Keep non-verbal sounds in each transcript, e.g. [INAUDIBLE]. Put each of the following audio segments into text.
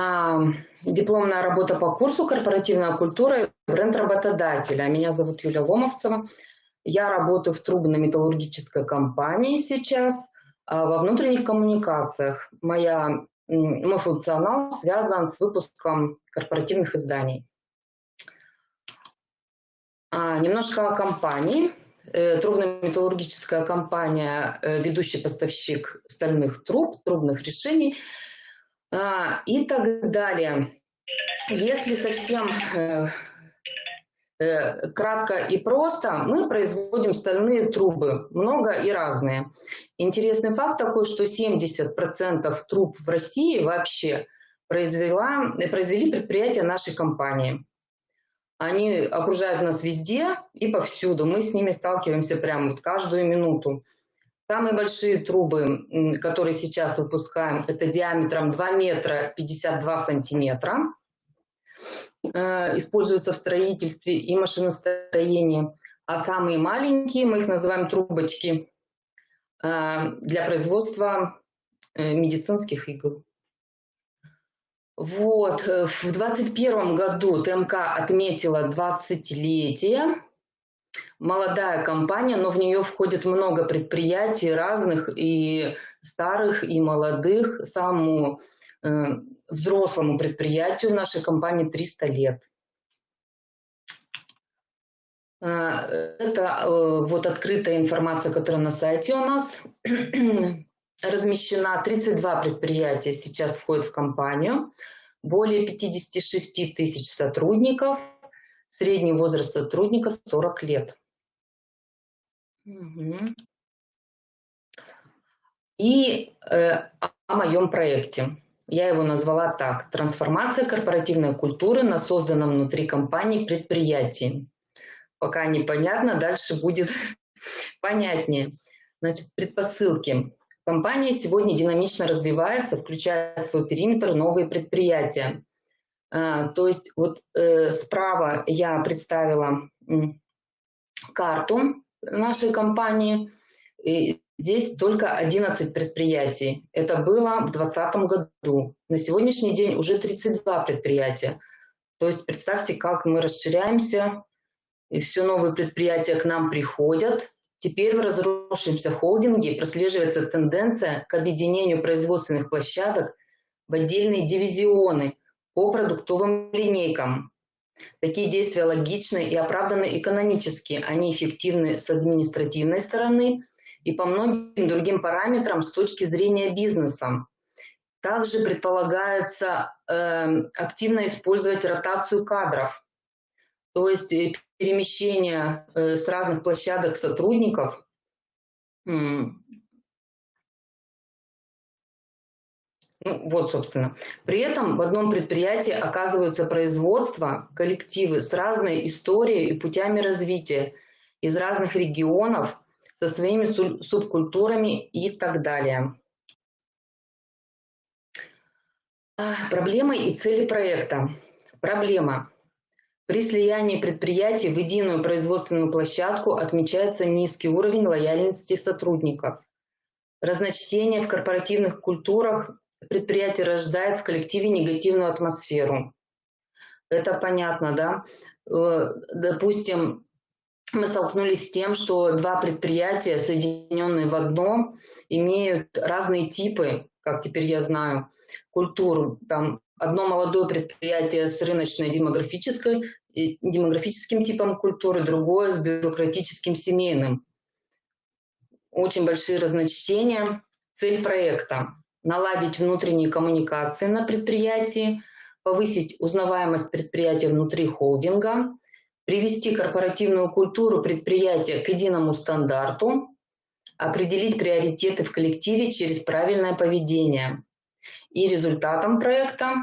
А, дипломная работа по курсу «Корпоративная культура и бренд работодателя». Меня зовут Юлия Ломовцева. Я работаю в трубно-металлургической компании сейчас а, во внутренних коммуникациях. Моя, мой функционал связан с выпуском корпоративных изданий. А, немножко о компании. Э, трубно-металлургическая компания, э, ведущий поставщик стальных труб, трубных решений – и так далее. Если совсем э, э, кратко и просто, мы производим стальные трубы, много и разные. Интересный факт такой, что 70% труб в России вообще произвела, произвели предприятия нашей компании. Они окружают нас везде и повсюду. Мы с ними сталкиваемся прямо вот каждую минуту. Самые большие трубы, которые сейчас выпускаем, это диаметром 2 метра 52 сантиметра. Э, используются в строительстве и машиностроении. А самые маленькие, мы их называем трубочки, э, для производства э, медицинских игл. Вот, в 2021 году ТМК отметила 20-летие молодая компания, но в нее входит много предприятий разных, и старых, и молодых. Самому э, взрослому предприятию нашей компании 300 лет. Э, это э, вот открытая информация, которая на сайте у нас [CLEARS THROAT] размещена. 32 предприятия сейчас входят в компанию. Более 56 тысяч сотрудников. Средний возраст сотрудника 40 лет. И э, о моем проекте. Я его назвала так. Трансформация корпоративной культуры на созданном внутри компании предприятии. Пока непонятно, дальше будет [LAUGHS] понятнее. Значит, предпосылки. Компания сегодня динамично развивается, включая в свой периметр новые предприятия. А, то есть вот э, справа я представила карту нашей компании. И здесь только 11 предприятий. Это было в 2020 году. На сегодняшний день уже 32 предприятия. То есть представьте, как мы расширяемся, и все новые предприятия к нам приходят. Теперь в разросшемся холдинге прослеживается тенденция к объединению производственных площадок в отдельные дивизионы по продуктовым линейкам. Такие действия логичны и оправданы экономически, они эффективны с административной стороны и по многим другим параметрам с точки зрения бизнеса. Также предполагается э, активно использовать ротацию кадров, то есть э, перемещение э, с разных площадок сотрудников Ну, вот, собственно. При этом в одном предприятии оказываются производства, коллективы с разной историей и путями развития, из разных регионов, со своими субкультурами и так далее. Проблемы и цели проекта. Проблема. При слиянии предприятий в единую производственную площадку отмечается низкий уровень лояльности сотрудников. Разночтение в корпоративных культурах предприятие рождает в коллективе негативную атмосферу. Это понятно, да? Э, допустим, мы столкнулись с тем, что два предприятия, соединенные в одно, имеют разные типы, как теперь я знаю, культуру. Там одно молодое предприятие с рыночной демографической, демографическим типом культуры, другое с бюрократическим семейным. Очень большие разночтения. Цель проекта наладить внутренние коммуникации на предприятии, повысить узнаваемость предприятия внутри холдинга, привести корпоративную культуру предприятия к единому стандарту, определить приоритеты в коллективе через правильное поведение. И результатом проекта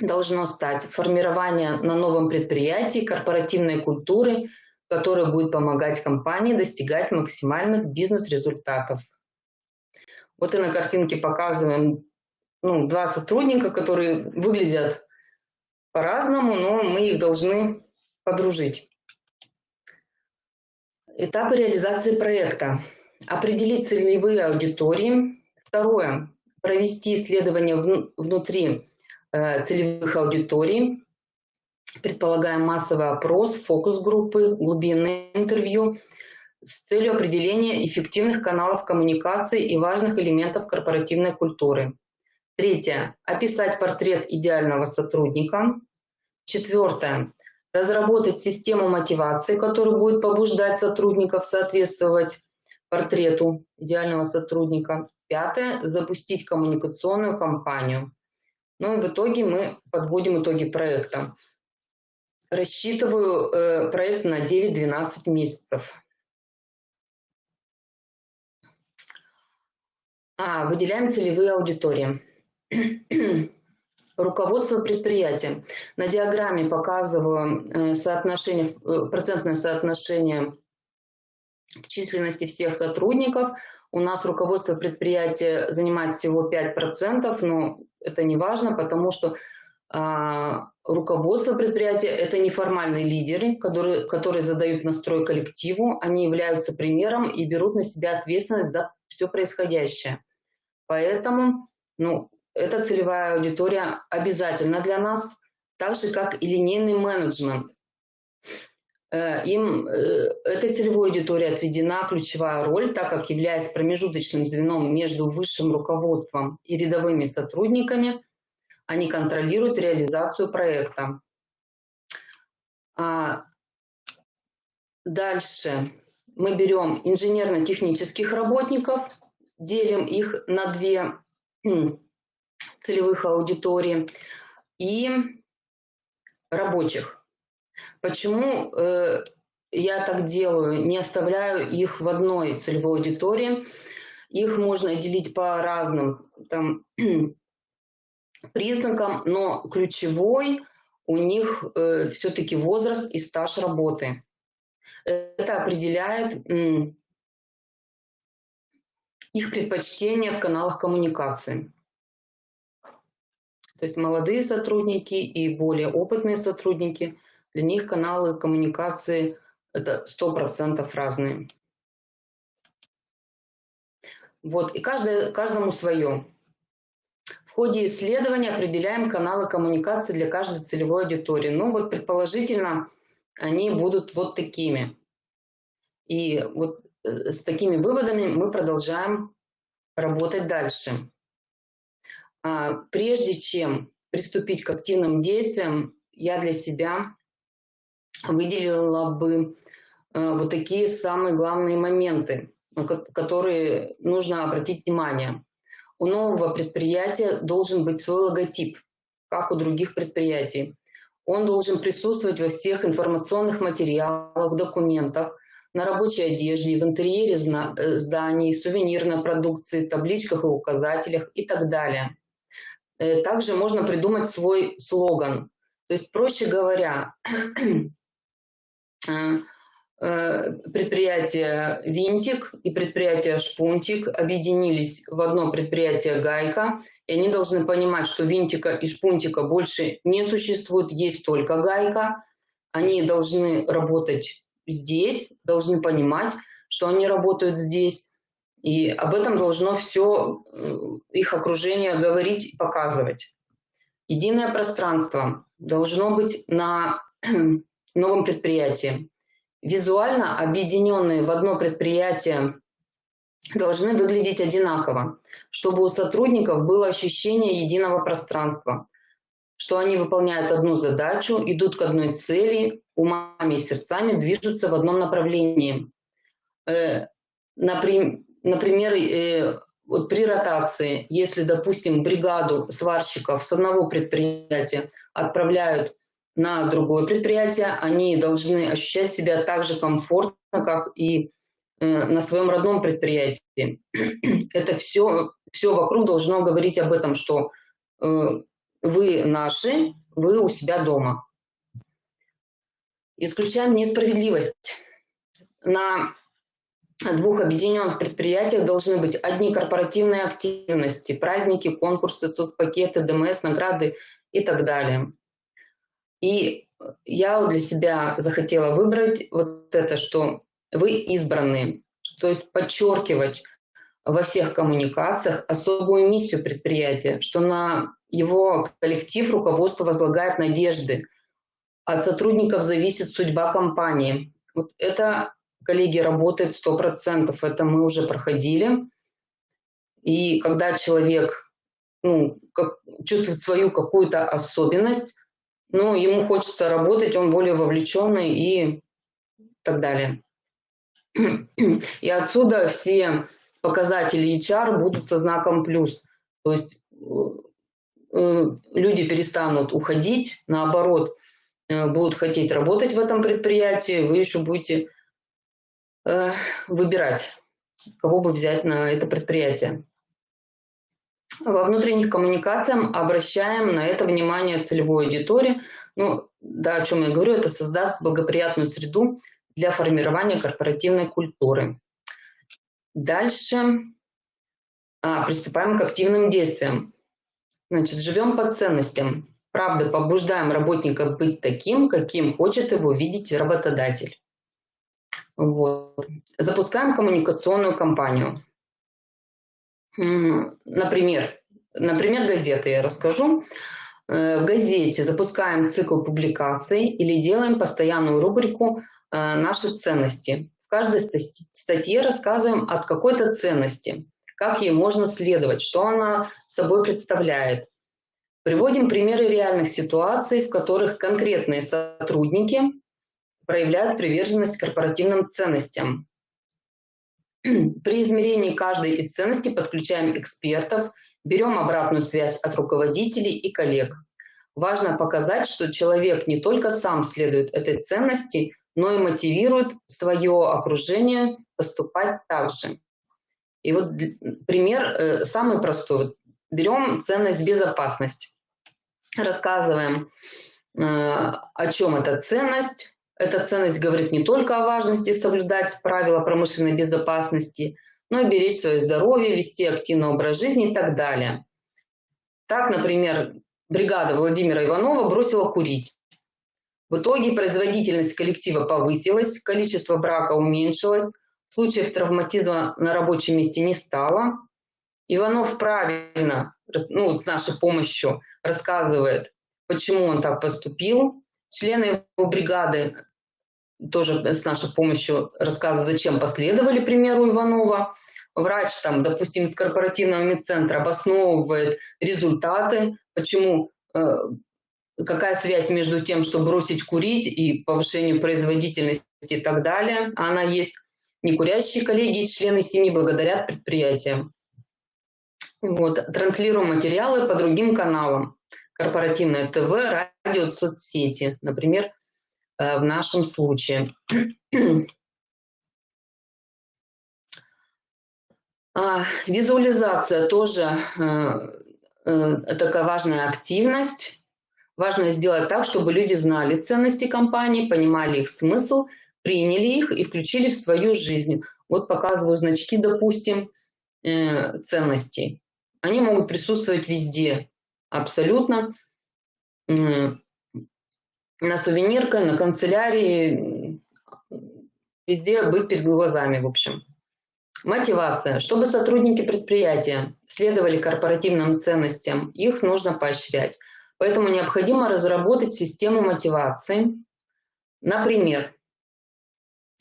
должно стать формирование на новом предприятии корпоративной культуры, которая будет помогать компании достигать максимальных бизнес-результатов. Вот и на картинке показываем ну, два сотрудника, которые выглядят по-разному, но мы их должны подружить. Этапы реализации проекта. Определить целевые аудитории. Второе. Провести исследование внутри э, целевых аудиторий, предполагаем массовый опрос, фокус-группы, глубинные интервью с целью определения эффективных каналов коммуникации и важных элементов корпоративной культуры. Третье. Описать портрет идеального сотрудника. Четвертое. Разработать систему мотивации, которая будет побуждать сотрудников соответствовать портрету идеального сотрудника. Пятое. Запустить коммуникационную кампанию. Ну и в итоге мы подводим итоги проекта. Рассчитываю э, проект на 9-12 месяцев. Выделяем целевые аудитории. [CLEARS THROAT] Руководство предприятия. На диаграмме показываю э, соотношение, э, процентное соотношение к численности всех сотрудников. У нас руководство предприятия занимает всего 5%, но это не важно, потому что а, руководство предприятия – это неформальные лидеры, которые, которые задают настрой коллективу, они являются примером и берут на себя ответственность за все происходящее. Поэтому ну, эта целевая аудитория обязательна для нас, так же, как и линейный менеджмент. Э, им, э, этой целевой аудитории отведена ключевая роль, так как являясь промежуточным звеном между высшим руководством и рядовыми сотрудниками, они контролируют реализацию проекта. А дальше мы берем инженерно-технических работников, делим их на две целевых аудитории и рабочих. Почему э, я так делаю? Не оставляю их в одной целевой аудитории. Их можно делить по разным там, [CLEARS THROAT] признакам, но ключевой у них э, все-таки возраст и стаж работы. Это определяет э, их предпочтения в каналах коммуникации. То есть молодые сотрудники и более опытные сотрудники, для них каналы коммуникации это 100% разные. Вот, и каждое, каждому свое ходе исследования определяем каналы коммуникации для каждой целевой аудитории. Ну вот предположительно они будут вот такими. И вот с такими выводами мы продолжаем работать дальше. А, прежде чем приступить к активным действиям, я для себя выделила бы э, вот такие самые главные моменты, на которые нужно обратить внимание у нового предприятия должен быть свой логотип, как у других предприятий. Он должен присутствовать во всех информационных материалах, документах, на рабочей одежде, в интерьере э, зданий, сувенирной продукции, табличках и указателях и так далее. Э, также можно придумать свой слоган. То есть, проще говоря, [CLEARS THROAT] э, предприятие «Винтик» и предприятие «Шпунтик» объединились в одно предприятие «Гайка», и они должны понимать, что «Винтика» и «Шпунтика» больше не существует, есть только «Гайка». Они должны работать здесь, должны понимать, что они работают здесь, и об этом должно все их окружение говорить и показывать. Единое пространство должно быть на [CLEARS THROAT] новом предприятии. Визуально объединенные в одно предприятие должны выглядеть одинаково, чтобы у сотрудников было ощущение единого пространства, что они выполняют одну задачу, идут к одной цели, умами и сердцами движутся в одном направлении. Э, например, э, вот при ротации, если, допустим, бригаду сварщиков с одного предприятия отправляют на другое предприятие, они должны ощущать себя так же комфортно, как и э, на своем родном предприятии. [CLEARS THROAT] Это все, все вокруг должно говорить об этом, что вы наши, вы у себя дома. Исключаем несправедливость. На двух объединенных предприятиях должны быть одни корпоративные активности, праздники, конкурсы, соцпакеты, ДМС, награды и так далее. И я для себя захотела выбрать вот это, что вы избранные, то есть подчеркивать во всех коммуникациях особую миссию предприятия, что на его коллектив руководство возлагает надежды. От сотрудников зависит судьба компании. Вот это, коллеги, работает 100%, это мы уже проходили. И когда человек ну, как, чувствует свою какую-то особенность, ну, ему хочется работать, он более вовлеченный и так далее. [CLEARS THROAT] И отсюда все показатели HR будут со знаком плюс. То есть э, люди перестанут уходить, наоборот, э, будут хотеть работать в этом предприятии, вы еще будете э, выбирать, кого бы взять на это предприятие. Во внутренних коммуникациях обращаем на это внимание целевой аудитории. Ну, да, о чем я говорю, это создаст благоприятную среду для формирования корпоративной культуры. Дальше а, приступаем к активным действиям. Значит, живем по ценностям. Правда, побуждаем работника быть таким, каким хочет его видеть работодатель. Вот. Запускаем коммуникационную кампанию. Например, например, газеты я расскажу. Э, в газете запускаем цикл публикаций или делаем постоянную рубрику э, «Наши ценности». В каждой статье рассказываем от какой-то ценности, как ей можно следовать, что она собой представляет. Приводим примеры реальных ситуаций, в которых конкретные сотрудники проявляют приверженность корпоративным ценностям. [CLEARS THROAT] При измерении каждой из ценностей подключаем экспертов, берем обратную связь от руководителей и коллег. Важно показать, что человек не только сам следует этой ценности, но и мотивирует свое окружение поступать так же. И вот пример э, самый простой. Берем ценность безопасность. Рассказываем, э, о чем эта ценность. Эта ценность говорит не только о важности соблюдать правила промышленной безопасности, но и беречь свое здоровье, вести активный образ жизни и так далее. Так, например, бригада Владимира Иванова бросила курить. В итоге производительность коллектива повысилась, количество брака уменьшилось, случаев травматизма на рабочем месте не стало. Иванов правильно, ну, с нашей помощью рассказывает, почему он так поступил. Члены его бригады тоже с нашей помощью рассказывают, зачем последовали примеру Иванова. Врач, там, допустим, из корпоративного медцентра обосновывает результаты, почему э, какая связь между тем, что бросить курить и повышению производительности и так далее. Она есть. Некурящие коллеги и члены семьи благодарят предприятиям. Вот. Транслируем материалы по другим каналам. Корпоративное ТВ, радио, соцсети. Например, э, в нашем случае. А, визуализация тоже э, э, такая важная активность Важно сделать так, чтобы люди знали ценности компании, понимали их смысл, приняли их и включили в свою жизнь. Вот показываю значки, допустим, э, ценностей. Они могут присутствовать везде, абсолютно. На сувенирке, на канцелярии, везде быть перед глазами, в общем. Мотивация. Чтобы сотрудники предприятия следовали корпоративным ценностям, их нужно поощрять. Поэтому необходимо разработать систему мотивации. Например,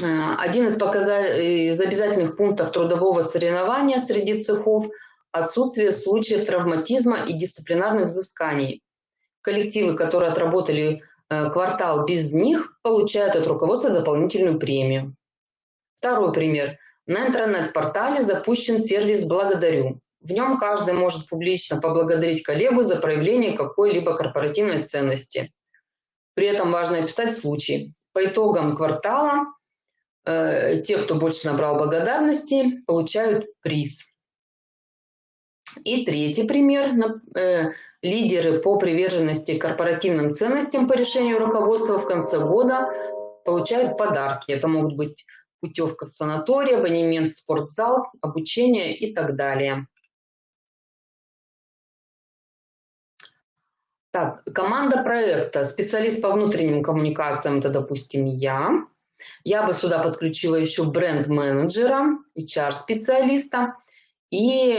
э, один из, из обязательных пунктов трудового соревнования среди цехов – отсутствие случаев травматизма и дисциплинарных взысканий. Коллективы, которые отработали э, квартал без них, получают от руководства дополнительную премию. Второй пример. На интернет-портале запущен сервис «Благодарю». В нем каждый может публично поблагодарить коллегу за проявление какой-либо корпоративной ценности. При этом важно описать случай. По итогам квартала э, те, кто больше набрал благодарности, получают приз. И третий пример. Э, лидеры по приверженности корпоративным ценностям по решению руководства в конце года получают подарки. Это могут быть путевка в санаторий, абонемент в спортзал, обучение и так далее. Так, команда проекта, специалист по внутренним коммуникациям, это, допустим, я. Я бы сюда подключила еще бренд-менеджера, HR-специалиста и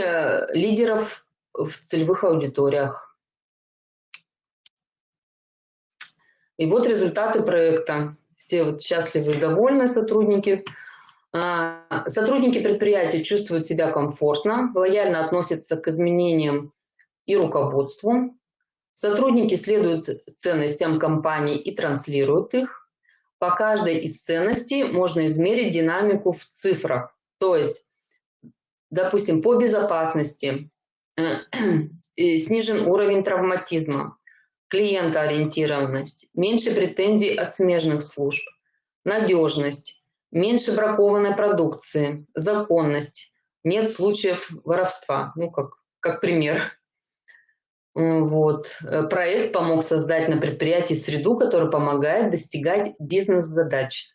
лидеров в целевых аудиториях. И вот результаты проекта. Все вот счастливы и довольны сотрудники. А, сотрудники предприятия чувствуют себя комфортно, лояльно относятся к изменениям и руководству. Сотрудники следуют ценностям компании и транслируют их. По каждой из ценностей можно измерить динамику в цифрах. То есть, допустим, по безопасности [CLEARS THROAT] снижен уровень травматизма, клиентоориентированность, меньше претензий от смежных служб, надежность, меньше бракованной продукции, законность, нет случаев воровства, ну как, как пример. Вот. Проект помог создать на предприятии среду, которая помогает достигать бизнес-задач.